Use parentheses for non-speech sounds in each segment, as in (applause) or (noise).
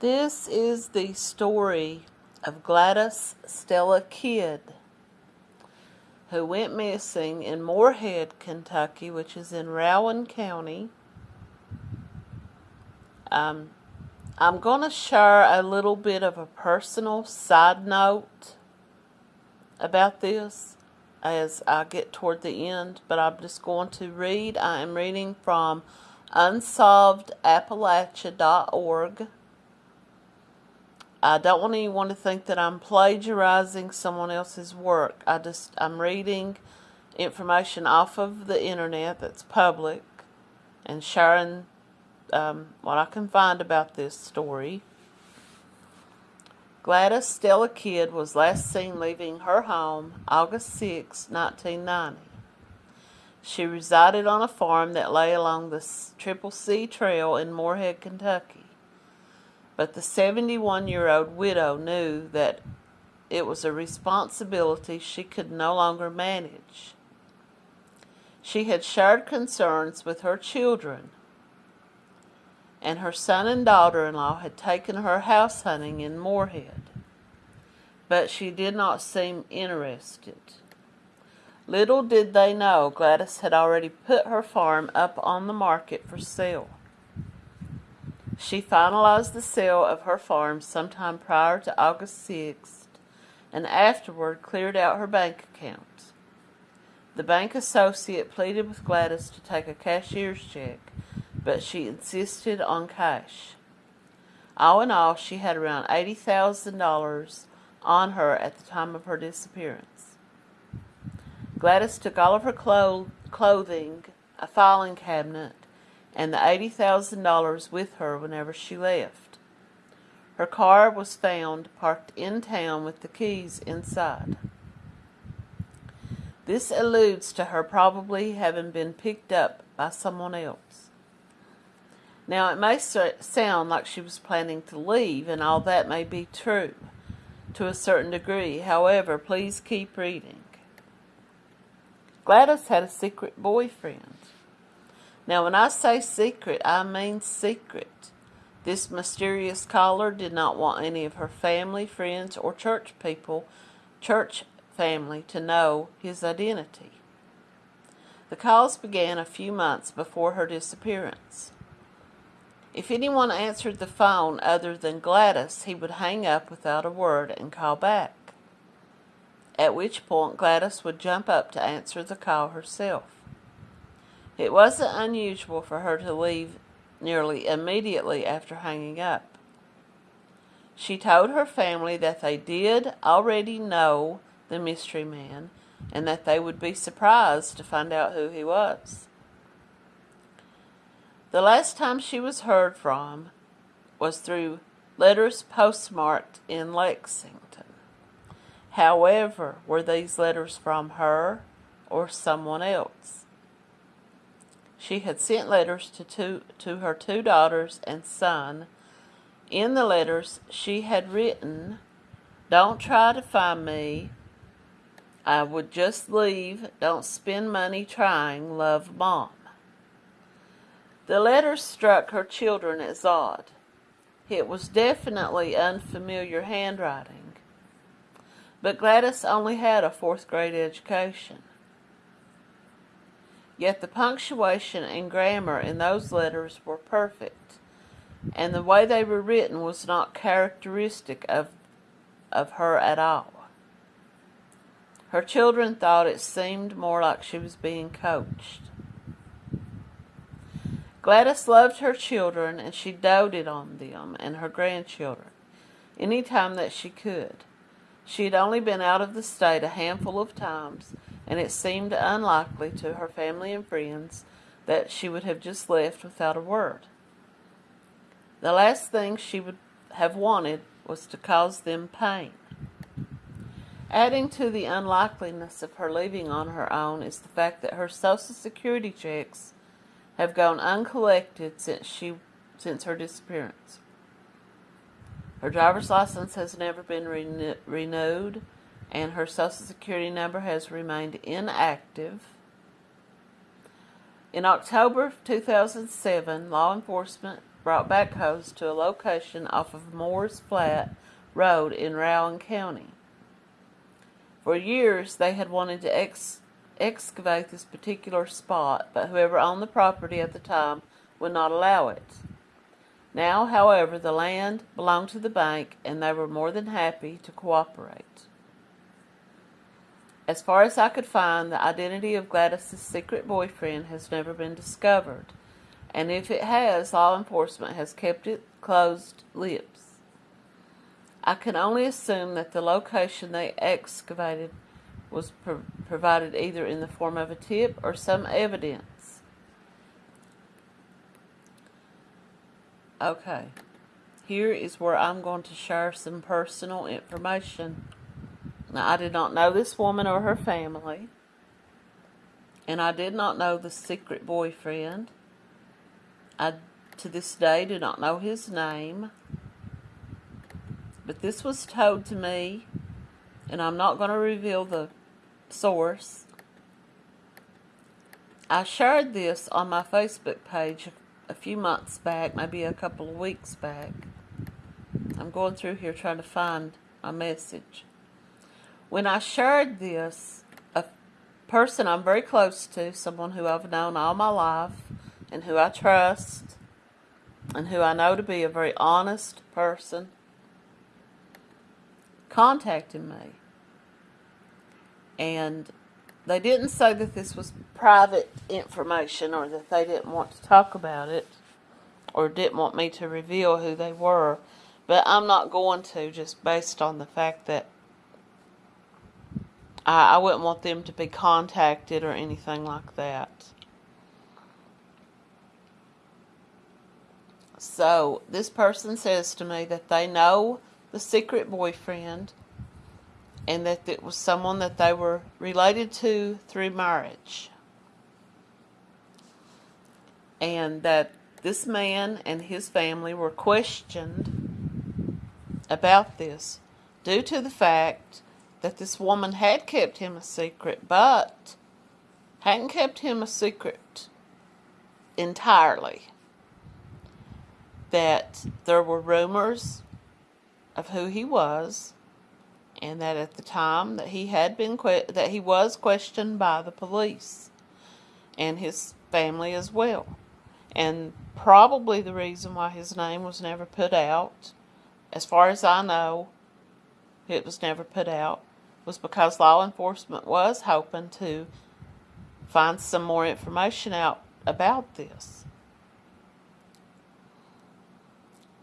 This is the story of Gladys Stella Kidd, who went missing in Morehead, Kentucky, which is in Rowan County. Um, I'm going to share a little bit of a personal side note about this as I get toward the end, but I'm just going to read. I am reading from unsolvedappalachia.org. I don't want anyone to think that I'm plagiarizing someone else's work. I just I'm reading information off of the internet that's public and sharing um, what I can find about this story. Gladys Stella Kidd was last seen leaving her home August 6, 1990. She resided on a farm that lay along the Triple C Trail in Morehead, Kentucky. But the 71 year old widow knew that it was a responsibility she could no longer manage. She had shared concerns with her children, and her son and daughter in law had taken her house hunting in Morehead, but she did not seem interested. Little did they know Gladys had already put her farm up on the market for sale. She finalized the sale of her farm sometime prior to August 6th and afterward cleared out her bank account. The bank associate pleaded with Gladys to take a cashier's check, but she insisted on cash. All in all, she had around $80,000 on her at the time of her disappearance. Gladys took all of her clo- clothing, a filing cabinet, and the $80,000 with her whenever she left. Her car was found parked in town with the keys inside. This alludes to her probably having been picked up by someone else. Now, it may sound like she was planning to leave, and all that may be true to a certain degree. However, please keep reading. Gladys had a secret boyfriend. Now, when I say secret, I mean secret. This mysterious caller did not want any of her family, friends, or church people, church family, to know his identity. The calls began a few months before her disappearance. If anyone answered the phone other than Gladys, he would hang up without a word and call back. At which point Gladys would jump up to answer the call herself. It wasn't unusual for her to leave nearly immediately after hanging up. She told her family that they did already know the mystery man and that they would be surprised to find out who he was. The last time she was heard from was through letters postmarked in Lexington. However, were these letters from her or someone else? She had sent letters to, two, to her two daughters and son. In the letters, she had written, Don't try to find me. I would just leave. Don't spend money trying. Love, Mom. The letters struck her children as odd. It was definitely unfamiliar handwriting. But Gladys only had a fourth grade education. Yet the punctuation and grammar in those letters were perfect, and the way they were written was not characteristic of, of her at all. Her children thought it seemed more like she was being coached. Gladys loved her children and she doted on them and her grandchildren any time that she could. She had only been out of the state a handful of times and it seemed unlikely to her family and friends that she would have just left without a word. The last thing she would have wanted was to cause them pain. Adding to the unlikeliness of her leaving on her own is the fact that her Social Security checks have gone uncollected since she since her disappearance. Her driver's license has never been renew- renewed and her Social Security number has remained inactive. In October of 2007, law enforcement brought backhoes to a location off of Moore's Flat Road in Rowan County. For years, they had wanted to ex- excavate this particular spot, but whoever owned the property at the time would not allow it. Now, however, the land belonged to the bank and they were more than happy to cooperate. As far as I could find, the identity of Gladys's secret boyfriend has never been discovered, and if it has, law enforcement has kept it closed lips. I can only assume that the location they excavated was pro- provided either in the form of a tip or some evidence. Okay, here is where I'm going to share some personal information. Now, I did not know this woman or her family, and I did not know the secret boyfriend. I, to this day, do not know his name. But this was told to me, and I'm not going to reveal the source. I shared this on my Facebook page a few months back, maybe a couple of weeks back. I'm going through here trying to find my message. When I shared this, a person I'm very close to, someone who I've known all my life and who I trust and who I know to be a very honest person, contacted me. And they didn't say that this was private information or that they didn't want to talk about it or didn't want me to reveal who they were. But I'm not going to just based on the fact that I, I wouldn't want them to be contacted or anything like that. So this person says to me that they know the secret boyfriend and that it was someone that they were related to through marriage. And that this man and his family were questioned about this due to the fact that this woman had kept him a secret, but hadn't kept him a secret entirely. That there were rumors of who he was, and that at the time that he had been that he was questioned by the police and his family as well, and probably the reason why his name was never put out, as far as I know, it was never put out was because law enforcement was hoping to find some more information out about this.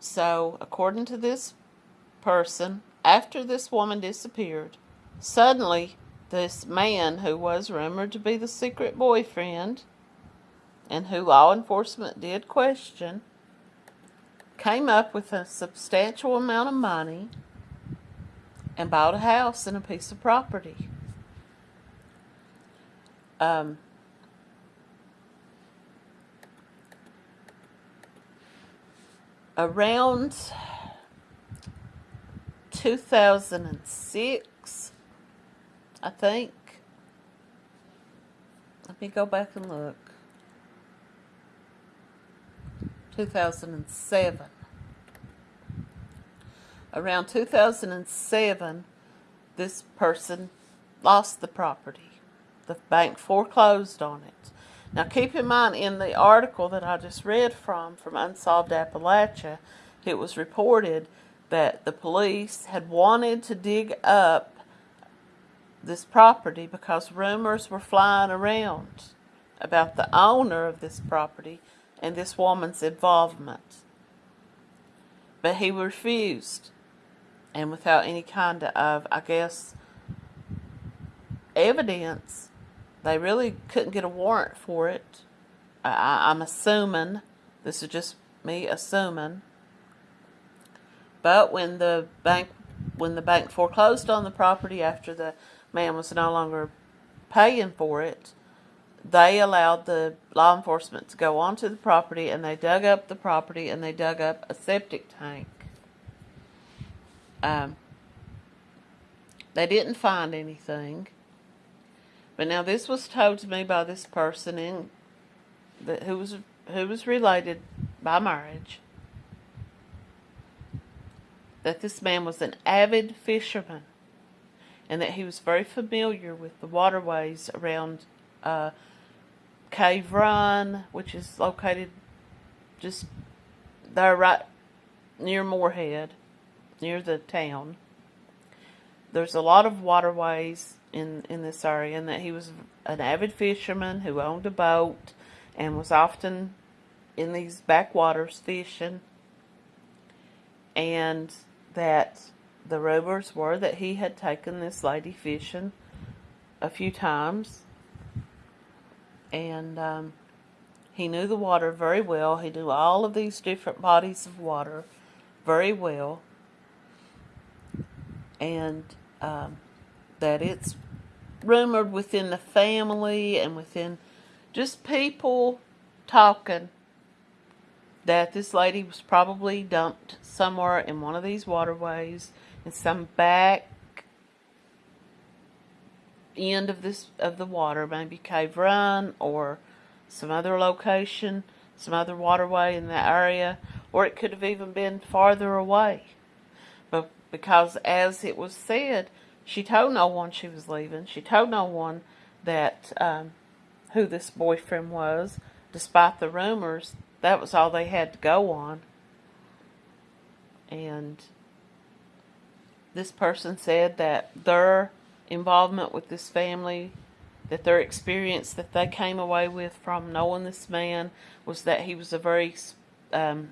So, according to this person, after this woman disappeared, suddenly this man who was rumored to be the secret boyfriend and who law enforcement did question came up with a substantial amount of money and bought a house and a piece of property. Um, around 2006, I think. Let me go back and look. 2007 around 2007, this person lost the property. The bank foreclosed on it. Now, keep in mind, in the article that I just read from, from Unsolved Appalachia, it was reported that the police had wanted to dig up this property because rumors were flying around about the owner of this property and this woman's involvement. But he refused and without any kind of, I guess, evidence, they really couldn't get a warrant for it. I, I'm assuming, this is just me assuming. But when the bank when the bank foreclosed on the property after the man was no longer paying for it, they allowed the law enforcement to go onto the property and they dug up the property and they dug up a septic tank. Um, they didn't find anything. But now this was told to me by this person in that who was who was related by marriage that this man was an avid fisherman and that he was very familiar with the waterways around uh, Cave Run, which is located just there right near Morehead, near the town. There's a lot of waterways in, in this area, and that he was an avid fisherman who owned a boat and was often in these backwaters fishing. And that the rumors were that he had taken this lady fishing a few times. And um, he knew the water very well. He knew all of these different bodies of water very well. And um, that it's rumored within the family and within just people talking that this lady was probably dumped somewhere in one of these waterways in some back end of this of the water, maybe Cave Run or some other location, some other waterway in that area, or it could have even been farther away. Because as it was said, she told no one she was leaving. She told no one that um, who this boyfriend was, despite the rumors. That was all they had to go on. And this person said that their involvement with this family, that their experience that they came away with from knowing this man was that he was a very um,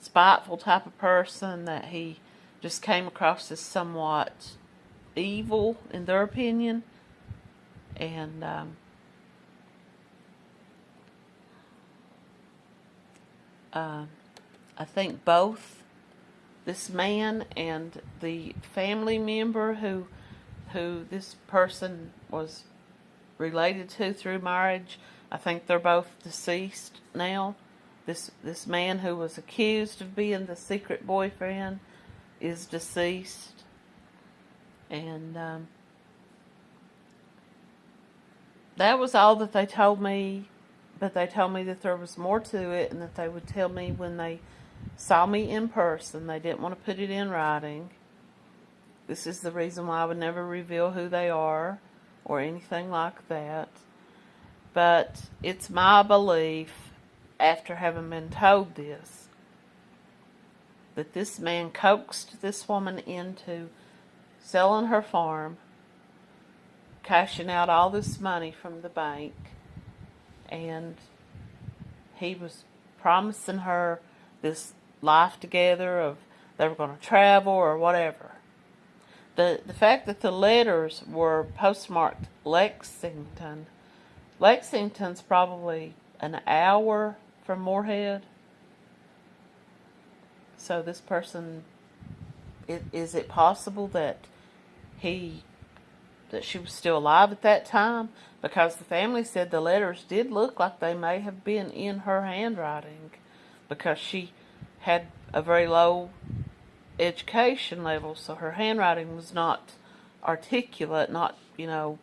spiteful type of person, that he just came across as somewhat evil in their opinion. And um, uh, I think both this man and the family member who who this person was related to through marriage, I think they're both deceased now. This this man who was accused of being the secret boyfriend is deceased and um, that was all that they told me. But they told me that there was more to it and that they would tell me when they saw me in person. They didn't want to put it in writing. This is the reason why I would never reveal who they are or anything like that. But it's my belief, after having been told this, that this man coaxed this woman into selling her farm, cashing out all this money from the bank, and he was promising her this life together of they were going to travel or whatever. The the fact that the letters were postmarked Lexington, Lexington's probably an hour from Morehead. So this person, is, it possible that he that she was still alive at that time? Because the family said the letters did look like they may have been in her handwriting because she had a very low education level so her handwriting was not articulate not you know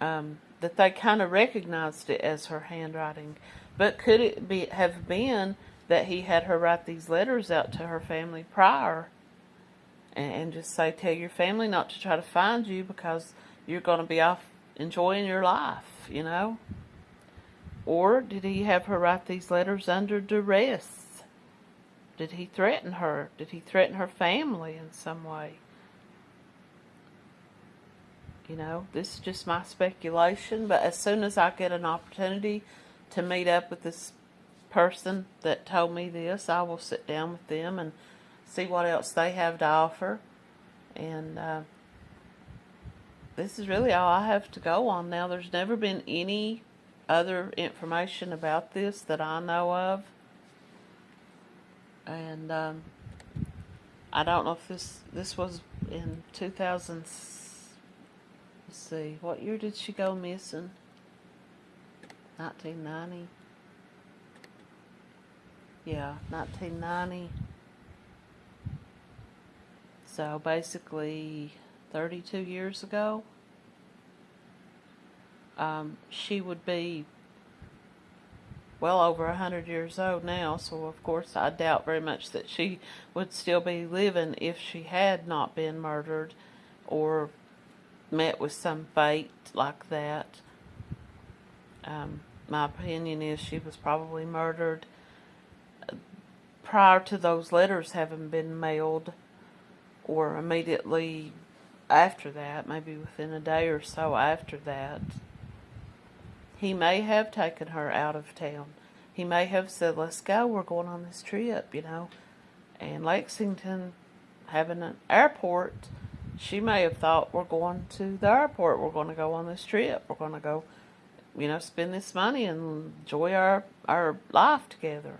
um, that they kind of recognized it as her handwriting. But could it be have been that he had her write these letters out to her family prior and, and just say, tell your family not to try to find you because you're going to be off enjoying your life, you know? Or did he have her write these letters under duress? Did he threaten her? Did he threaten her family in some way? You know, this is just my speculation, but as soon as I get an opportunity to meet up with this person that told me this, I will sit down with them and see what else they have to offer. And uh, this is really all I have to go on now. There's never been any other information about this that I know of. And um, I don't know if this this was in 2000. Let's see, what year did she go missing? 1990. Yeah, 1990. So basically, 32 years ago, um, she would be well over a hundred years old now, so of course I doubt very much that she would still be living if she had not been murdered or met with some fate like that. Um, my opinion is she was probably murdered prior to those letters having been mailed or immediately after that, maybe within a day or so after that. He may have taken her out of town. He may have said, let's go, we're going on this trip, you know. And Lexington having an airport, she may have thought, we're going to the airport, we're going to go on this trip, we're going to go, you know, spend this money and enjoy our, our life together.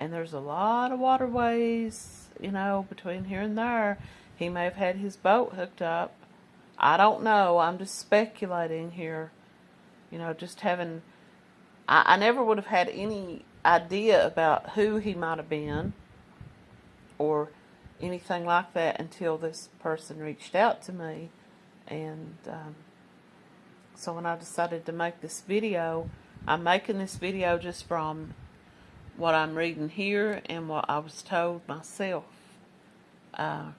And there's a lot of waterways, you know, between here and there. He may have had his boat hooked up. I don't know. I'm just speculating here. You know, just having. I, I never would have had any idea about who he might have been or anything like that until this person reached out to me. And um, so when I decided to make this video, I'm making this video just from what I'm reading here and what I was told myself. Uh,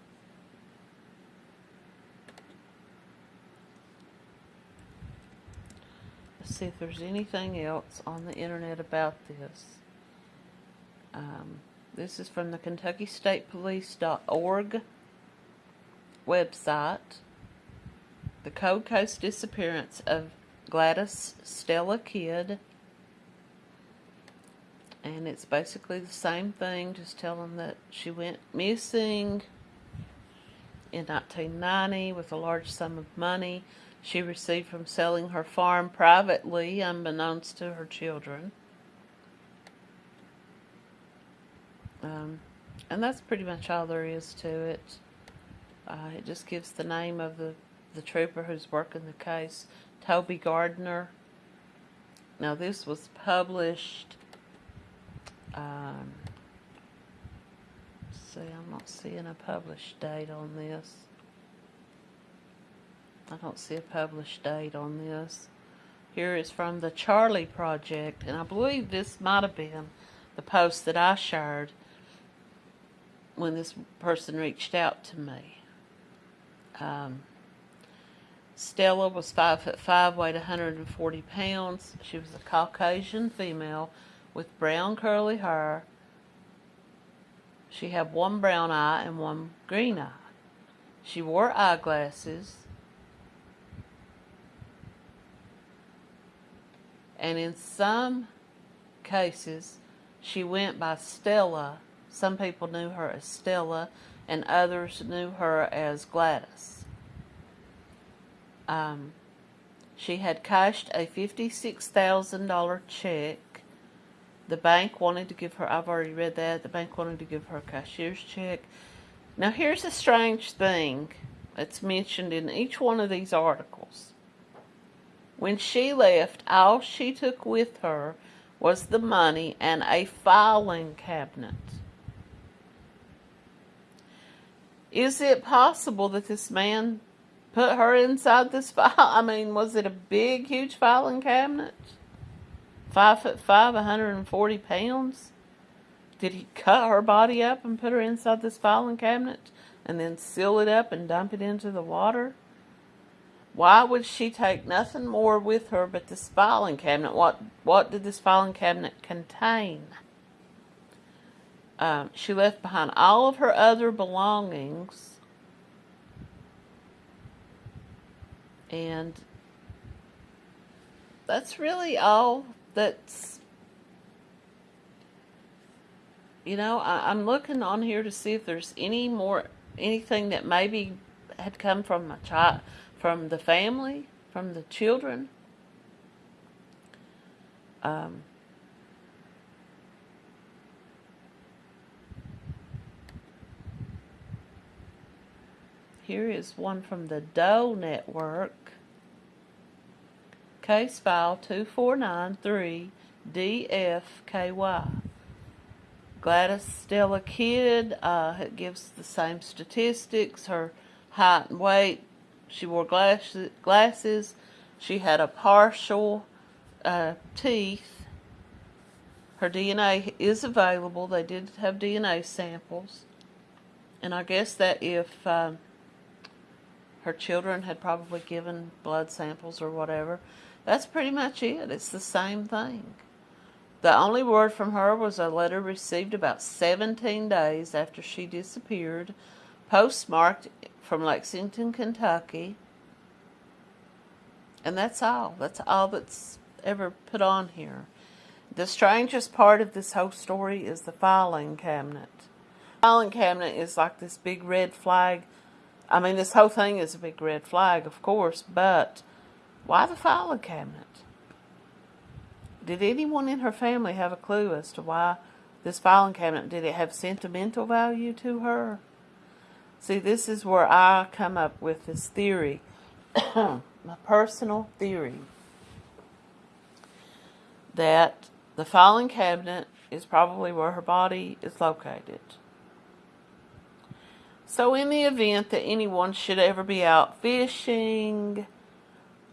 let's see if there's anything else on the internet about this. Um, this is from the Kentucky State KentuckyStatePolice.org website. The Cold Case disappearance of Gladys Stella Kidd and it's basically the same thing, just telling that she went missing in 1990 with a large sum of money she received from selling her farm privately, unbeknownst to her children. Um, and that's pretty much all there is to it. Uh, it just gives the name of the, the trooper who's working the case, Toby Gardner. Now, this was published um, see, I'm not seeing a published date on this. I don't see a published date on this. Here is from the Charley Project, and I believe this might have been the post that I shared when this person reached out to me. Um, Stella was five foot five, weighed 140 pounds. She was a Caucasian female with brown curly hair. She had one brown eye and one green eye. She wore eyeglasses. And in some cases, she went by Stella. Some people knew her as Stella, and others knew her as Gladys. Um, she had cashed a $56,000 check the bank wanted to give her, I've already read that, the bank wanted to give her a cashier's check. Now here's a strange thing that's mentioned in each one of these articles. When she left, all she took with her was the money and a filing cabinet. Is it possible that this man put her inside this file? (laughs) I mean, was it a big, huge filing cabinet? Five foot five, 140 pounds? Did he cut her body up and put her inside this filing cabinet and then seal it up and dump it into the water? Why would she take nothing more with her but this filing cabinet? What what did this filing cabinet contain? Um, she left behind all of her other belongings and that's really all that's you know I, i'm looking on here to see if there's any more anything that maybe had come from a child from the family from the children. Um, here is one from the Doe Network Case file 2493-DFKY. Gladys Stella Kidd uh, gives the same statistics, her height and weight. She wore glasses. glasses. She had a partial uh, teeth. Her DNA is available. They did have DNA samples. And I guess that if um, her children had probably given blood samples or whatever, that's pretty much it. It's the same thing. The only word from her was a letter received about 17 days after she disappeared, postmarked from Lexington, Kentucky. And that's all. That's all that's ever put on here. The strangest part of this whole story is the filing cabinet. The filing cabinet is like this big red flag. I mean, this whole thing is a big red flag, of course, but why the filing cabinet? Did anyone in her family have a clue as to why this filing cabinet, did it have sentimental value to her? See, this is where I come up with this theory, (coughs) my personal theory, that the filing cabinet is probably where her body is located. So, in the event that anyone should ever be out fishing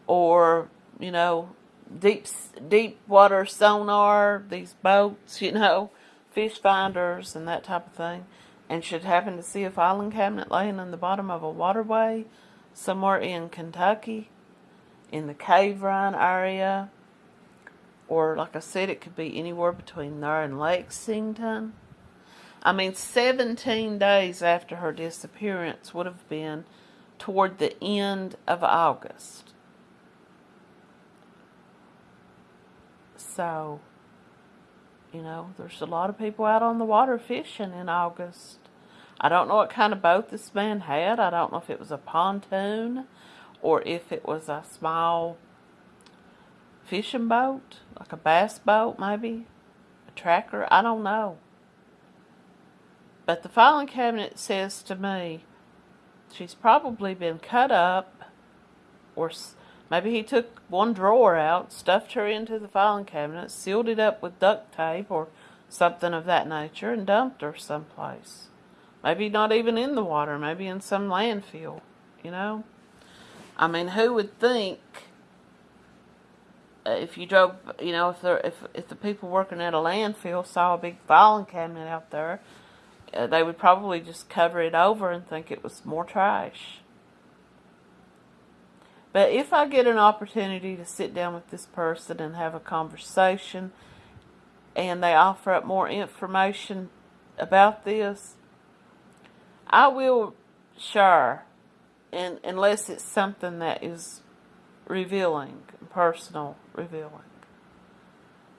or, you know, deep deep water sonar, these boats, you know, fish finders and that type of thing, and should happen to see a filing cabinet laying in the bottom of a waterway somewhere in Kentucky, in the Cave Run area, or like I said, it could be anywhere between there and Lexington. I mean, 17 days after her disappearance would have been toward the end of August. So, you know, there's a lot of people out on the water fishing in August. I don't know what kind of boat this man had. I don't know if it was a pontoon or if it was a small fishing boat, like a bass boat maybe, a tracker. I don't know. But the filing cabinet says to me she's probably been cut up or Maybe he took one drawer out, stuffed her into the filing cabinet, sealed it up with duct tape or something of that nature, and dumped her someplace. Maybe not even in the water, maybe in some landfill, you know? I mean, who would think uh, if you drove, you know, if, there, if, if the people working at a landfill saw a big filing cabinet out there, uh, they would probably just cover it over and think it was more trash. But if I get an opportunity to sit down with this person and have a conversation and they offer up more information about this, I will share, and, unless it's something that is revealing, personal revealing.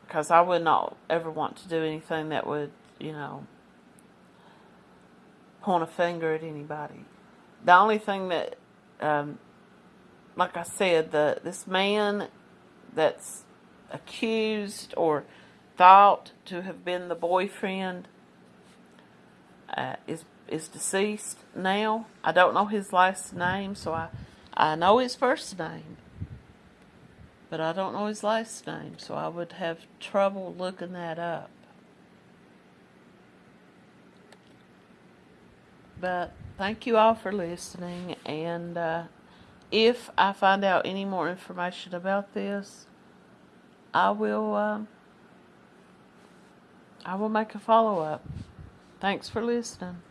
Because I would not ever want to do anything that would, you know, point a finger at anybody. The only thing that um, like I said, the this man that's accused or thought to have been the boyfriend uh, is is deceased now. I don't know his last name, so I I know his first name, but I don't know his last name, so I would have trouble looking that up. But thank you all for listening, and. Uh, if I find out any more information about this, I will um, I will make a follow up. Thanks for listening.